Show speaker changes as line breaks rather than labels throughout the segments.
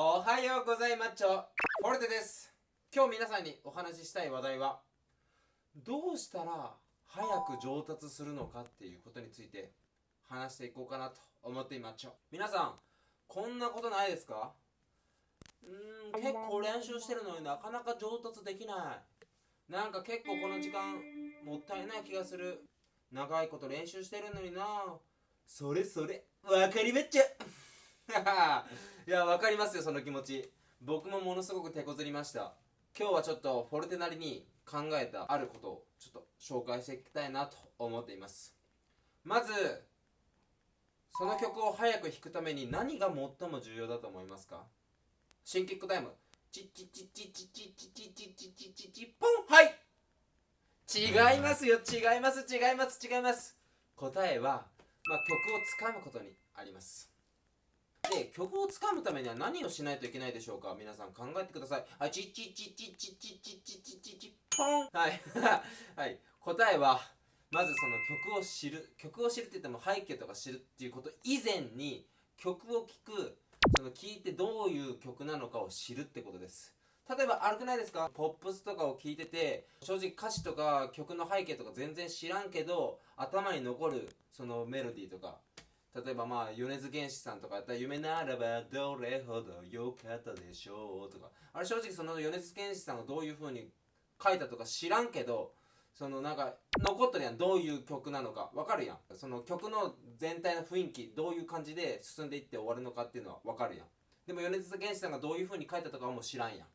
おはようございますフォルテです。今日皆さんにお話ししたい話題はどうしたら早く上達するのかっていうことについて話していこうかなと思っています皆さんこんなことないですか？うーん結構練習してるのになかなか上達できない。なんか結構この時間もったいない気がする。長いこと練習してるのにな。それそれわかりまっちゃいやわかりますよその気持ち。僕もものすごく手こずりました。今日はちょっとフォルテなりに考えたあることをちょっと紹介していきたいなと思っています。まずその曲を早く弾くために何が最も重要だと思いますか？新キックタイム。チッチッチッチッチッチッチッチッチッチッチッチッチッポンはい違いますよ違います違います違います答えは、まあ、曲をつかむことにありますで曲をつかむためには何をしないといけないでしょうか？皆さん考えてください。はいチッチッチッチッチッチッチッチッチッチッチッポンはいはい答えはまずその曲を知る曲を知るって言っても背景とか知るっていうこと以前に曲を聴くその聴いてどういう曲なのかを知るってことです例えば悪くないですかポップスとかを聴いてて正直歌詞とか曲の背景とか全然知らんけど頭に残るそのメロディーとか例えばまあ米津玄師さんとかやったら夢ならばどれほど良かったでしょうとか。あれ正直その米津玄師さんがどういう風に書いたとか知らんけどそのなんか残ってるやんどういう曲なのかわかるやん。その曲の全体の雰囲気どういう感じで進んでいって終わるのかっていうのはわかるやん。でも米津玄師さんがどういう風に書いたとかはもう知らんやん。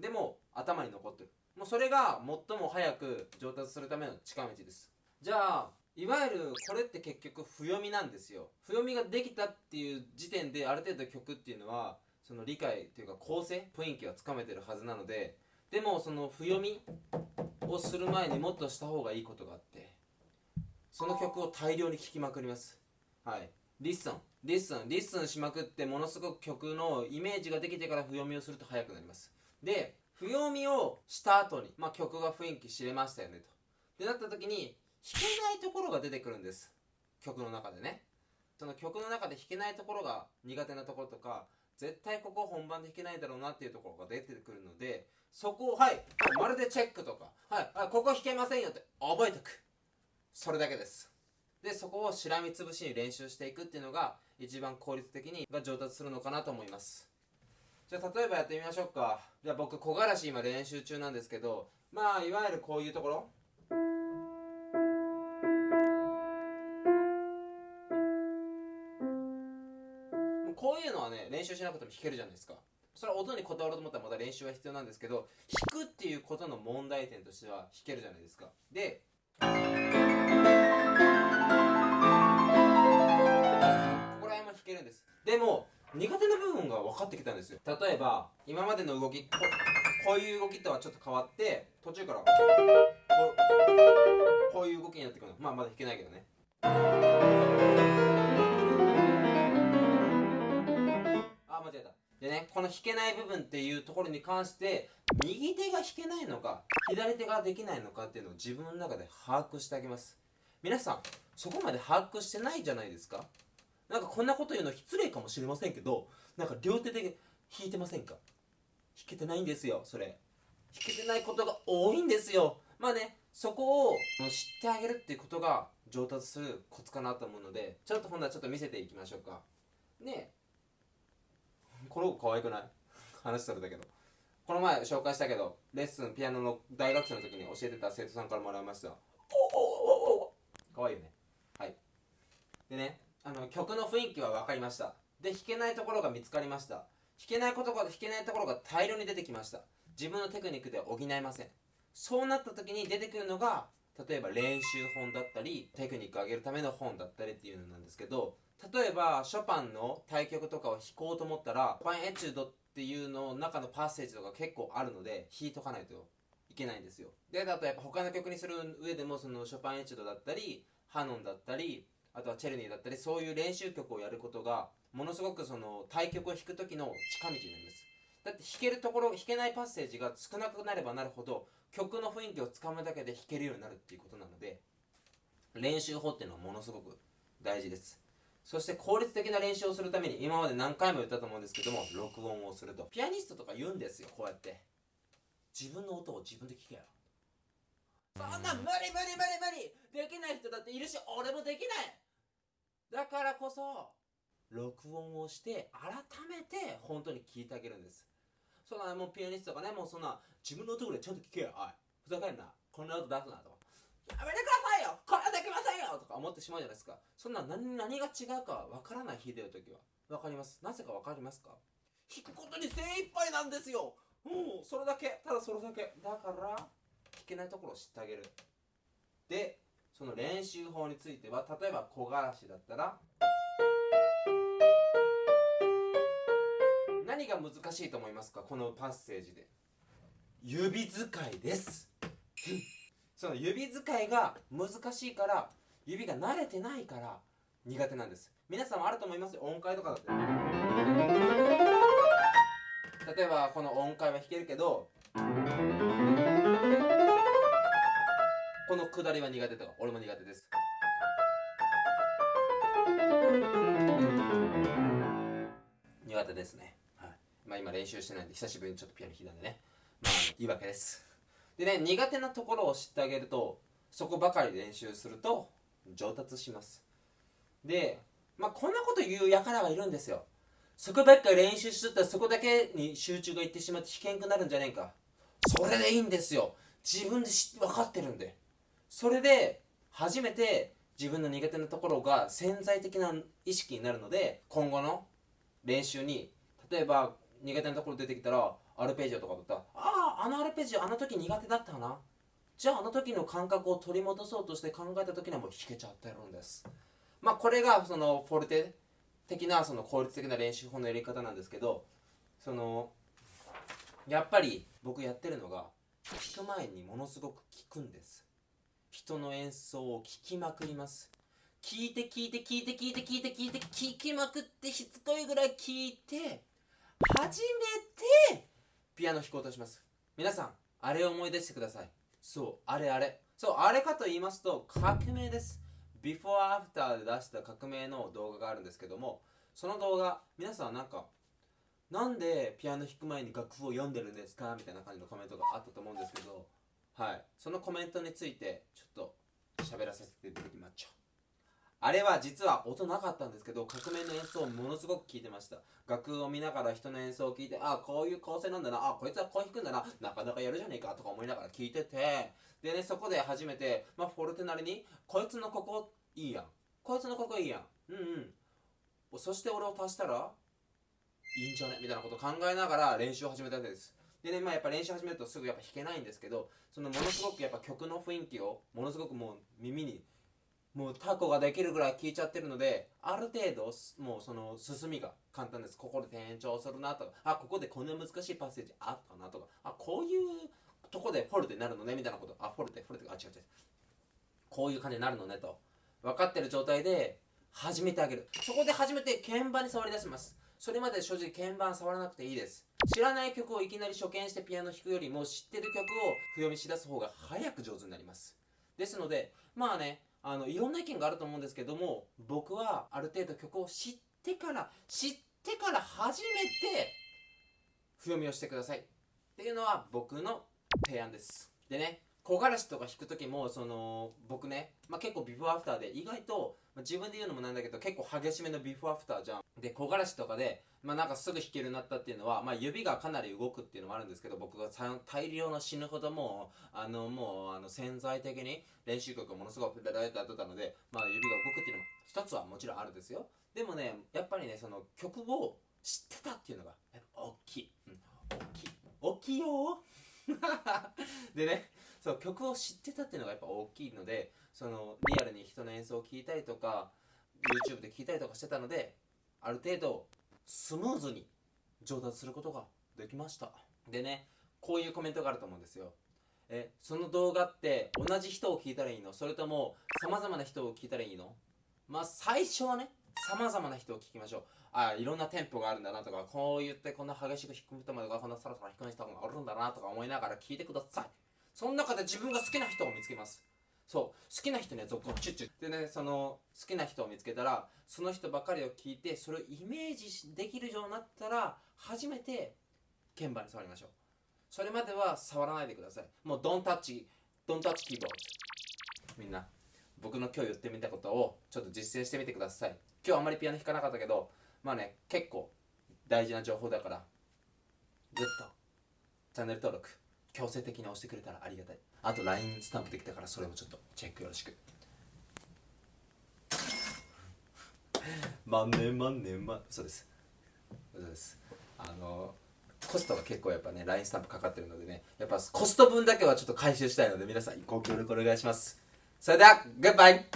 でも頭に残ってる。もうそれが最も早く上達するための近道です。じゃあいわゆるこれって結局譜読みなんですよ。譜読みができたっていう時点である程度曲っていうのはその理解というか構成雰囲気はつかめてるはずなのででもその譜読みをする前にもっとした方がいいことがあってその曲を大量に聴きまくります。はい。 listen listen listen しまくってものすごく曲のイメージができてから譜読みをすると速くなります。で譜読みをした後に、まあ、曲が雰囲気知れましたよねと。でなった時に弾けないところが出てくるんです。曲の中でね。その曲の中で弾けないところが苦手なところとか絶対ここ本番で弾けないだろうなっていうところが出てくるのでそこをはいまるでチェックとかはいあここ弾けませんよって覚えておく。それだけです。でそこをしらみつぶしに練習していくっていうのが一番効率的にが上達するのかなと思います。じゃあ例えばやってみましょうか。じゃあ僕木枯らし今練習中なんですけどまあいわゆるこういうところ。こういうのはね練習しなくても弾けるじゃないですか。それは音にこだわろうと思ったらまた練習は必要なんですけど弾くっていうことの問題点としては弾けるじゃないですか。でここら辺も弾けるんです。でも苦手な部分が分かってきたんですよ。例えば今までの動きここういう動きとはちょっと変わって途中からこうこういう動きになってくるの。まあまだ弾けないけどね。間違えた。でねこの弾けない部分っていうところに関して右手が弾けないのか左手ができないのかっていうのを自分の中で把握してあげます。皆さんそこまで把握してないじゃないですか。なんかこんなこと言うの失礼かもしれませんけどなんか両手で弾いてませんか？弾けてないんですよそれ。弾けてないことが多いんですよ。まあねそこを知ってあげるっていうことが上達するコツかなと思うのでちょっとほんならちょっと見せていきましょうか。ねこの子可愛くない？話されたけど。この前紹介したけどレッスンピアノの大学生の時に教えてた生徒さんからもらいました。可愛いよね。はい。でねあの曲の雰囲気は分かりました。で弾けないところが見つかりました。弾けないことが弾けないところが大量に出てきました。自分のテクニックで補えません。そうなった時に出てくるのが例えば練習本だったりテクニックを上げるための本だったりっていうのなんですけど例えばショパンの対曲とかを弾こうと思ったらショパンエチュードっていうの中のパッセージとか結構あるので弾いとかないといけないんですよ。でだとやっぱ他の曲にする上でもそのショパンエチュードだったりハノンだったりあとはチェルニーだったりそういう練習曲をやることがものすごくその対曲を弾く時の近道なんです。だって弾けるところ弾けないパッセージが少なくなればなるほど曲の雰囲気をつかむだけで弾けるようになるっていうことなので練習法っていうのはものすごく大事です。そして効率的な練習をするために今まで何回も言ったと思うんですけども録音をすると。ピアニストとか言うんですよこうやって。自分の音を自分で聞けよ。そんな無理無理無理無理。できない人だっているし俺もできない。だからこそ録音をして改めて本当に聞いてあげるんです。そんなもうピアニストがねもうそんな自分の音ぐらいちゃんと聞けよ。おいふざけんな。こんな音出すなと。かやめてください。よとか思ってしまうじゃないですか。そんな何何が違うかわからない日でる時は。わかります？なぜかわかりますか？弾くことに精一杯なんですよ。うんそれだけ。ただそれだけ。だから弾けないところを知ってあげる。でその練習法については例えば木枯らしだったら何が難しいと思いますか？このパッセージで。指使いです。その指使いが難しいから指が慣れてないから苦手なんです。皆さんもあると思います音階とかだって。例えばこの音階は弾けるけどこの下りは苦手とか俺も苦手です。苦手ですね、はい、まあ今練習してないんで久しぶりにちょっとピアノ弾いたんでね。まあ言い訳です。でね苦手なところを知ってあげるとそこばかり練習すると上達します。でまあこんなこと言う輩はいるんですよ。そこばっか練習しとったらそこだけに集中がいってしまって弾けんくなるんじゃねえか。それでいいんですよ。自分で分かってるんで。それで初めて自分の苦手なところが潜在的な意識になるので今後の練習に例えば苦手なところ出てきたらアルペジオとかだったらあああのアルペジオあの時苦手だったな。じゃああの時の感覚を取り戻そうとして考えた時にはもう弾けちゃってるんです。まあこれがそのフォルテ的なその効率的な練習法のやり方なんですけどそのやっぱり僕やってるのが弾く前にものすごく聞くんです。人の演奏を聴きまくります。聞いて聞いて聞いて聞いて聞いて聞いて聞きまくってしつこいぐらい聞いて初めてピアノ弾こうとします。皆さんあれを思い出してください。そうあれあれ。そうあれかと言いますと革命です。ビフォーアフターで出した革命の動画があるんですけどもその動画皆さんなんかなんでピアノ弾く前に楽譜を読んでるんですかみたいな感じのコメントがあったと思うんですけどはい。そのコメントについてちょっと喋らせていただきましょう。あれは実は音なかったんですけど革命の演奏をものすごく聞いてました。楽譜を見ながら人の演奏を聞いてあこういう構成なんだな。あこいつはこう弾くんだな。なかなかやるじゃねえかとか思いながら聞いてて。でねそこで初めて、まあ、フォルテなりにこいつのここいいやん。こいつのここいいやん。うんうん。そして俺を足したらいいんじゃね？みたいなことを考えながら練習を始めたわけです。でねまあやっぱ練習始めるとすぐやっぱ弾けないんですけどそのものすごくやっぱ曲の雰囲気をものすごくもう耳にもうタコができるぐらい聞いちゃってるのである程度もうその進みが簡単です。ここで転調するなとかあここでこんな難しいパッセージあったなとかあこういうとこでフォルテになるのねみたいなこと。あフォルテフォルテ。あ違う違う。こういう感じになるのねと。分かってる状態で始めてあげる。そこで初めて鍵盤に触り出します。それまで正直鍵盤触らなくていいです。知らない曲をいきなり初見してピアノ弾くよりも知ってる曲を譜読みしだす方が早く上手になります。ですのでまあねあのいろんな意見があると思うんですけども僕はある程度曲を知ってから知ってから初めて譜読みをしてください。っていうのは僕の提案です。でね木枯らしとか弾く時もその僕ね、まあ、結構ビフォーアフターで意外と、まあ、自分で言うのもなんだけど結構激しめのビフォーアフターじゃん。で木枯らしとかで、まあ、なんかすぐ弾けるようになったっていうのは、まあ、指がかなり動くっていうのもあるんですけど僕が大量の死ぬほどもうあのもうあの潜在的に練習曲をものすごくペラペラやってたので、まあ、指が動くっていうのも一つはもちろんあるんですよ。でもねやっぱりねその曲を知ってたっていうのがやっぱ大きい、うん、大きい。大きいよ でねそう曲を知ってたっていうのがやっぱ大きいのでそのリアルに人の演奏を聴いたりとか YouTube で聴いたりとかしてたのである程度スムーズに上達することができました。でねこういうコメントがあると思うんですよ。えその動画って同じ人を聞いたらいいの？それとも様々な人を聞いたらいいの？まあ最初はね様々な人を聞きましょう。あいろんなテンポがあるんだなとかこう言ってこんな激しく弾く人までがこんなサラサラ弾く人があるんだなとか思いながら聞いてください。その中で自分が好きな人を見つけます。そう。好きな人には続行チュッチュ。でねその好きな人を見つけたらその人ばかりを聞いてそれをイメージできるようになったら初めて鍵盤に触りましょう。それまでは触らないでください。もうドンタッチドンタッチキーボードみんな僕の今日言ってみたことをちょっと実践してみてください。今日あんまりピアノ弾かなかったけどまあね結構大事な情報だから。グッド。チャンネル登録。強制的に押してくれたらありがたい。あと LINE スタンプできたからそれもちょっとチェックよろしく。万年万年万。そうです。そうです。あのコストが結構やっぱね LINE スタンプかかってるのでねやっぱコスト分だけはちょっと回収したいので皆さんご協力お願いします。それではグッバイ。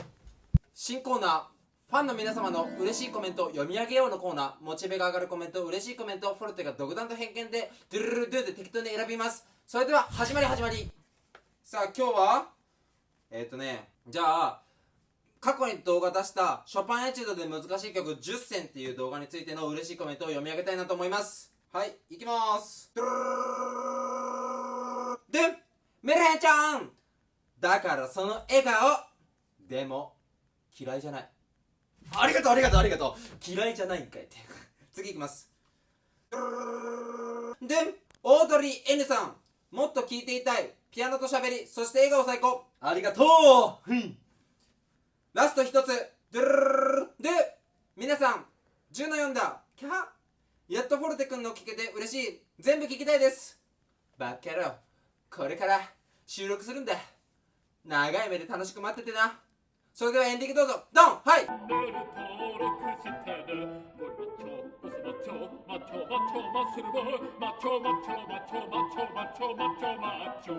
新コーナー。ファンの皆様の嬉しいコメントを読み上げようのコーナーモチベが上がるコメント嬉しいコメントフォルテが独断と偏見でドゥルルルドゥで適当に選びます。それでは始まり始まり。さあ今日はえっ、ー、とねじゃあ過去に動画出したショパンエチュードで難しい曲10選っていう動画についての嬉しいコメントを読み上げたいなと思います。はい行きます。でメルヘンちゃんだからその笑顔でも嫌いじゃないありがとうありがとうありがとう。嫌いじゃないんかいって。次いきます。でオードリー N さん。もっと聞いていたい。ピアノと喋りそして笑顔最高。ありがとう、うん、ラスト一つ。ドゥルルで皆さん10の4だキャやっとフォルテ君の聞けて嬉しい全部聞きたいですバッカ野郎これから収録するんだ長い目で楽しく待っててなそれではエンディングどうぞ。ドン！はい！
登録してねマッチョマッチョマッチョマッスルボーイマッチョマッチョマッチョマッチョマッチョマッチョマッチョ